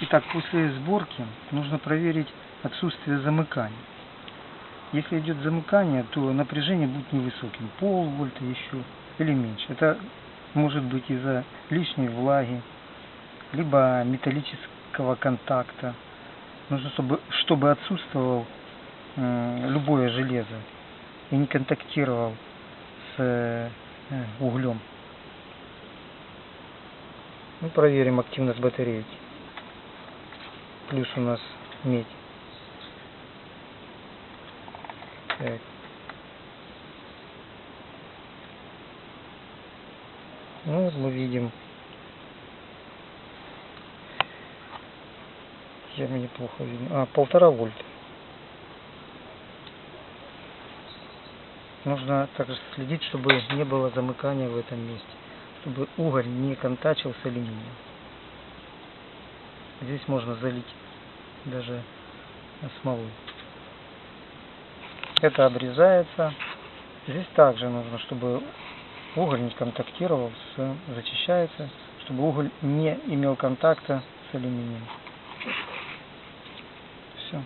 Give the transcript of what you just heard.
Итак, после сборки нужно проверить отсутствие замыкания. Если идет замыкание, то напряжение будет невысоким, полвольта еще или меньше. Это может быть из-за лишней влаги, либо металлического контакта. Нужно, чтобы, чтобы отсутствовал м, любое железо и не контактировал с э, углем. Ну, проверим активность батарейки. Плюс у нас медь. Так. Ну, мы видим. Я мне плохо видно. А, полтора вольта. Нужно также следить, чтобы не было замыкания в этом месте. Чтобы уголь не контачил с алюминием. Здесь можно залить даже смолой. Это обрезается. Здесь также нужно, чтобы уголь не контактировал с зачищается, чтобы уголь не имел контакта с алюминием. Все.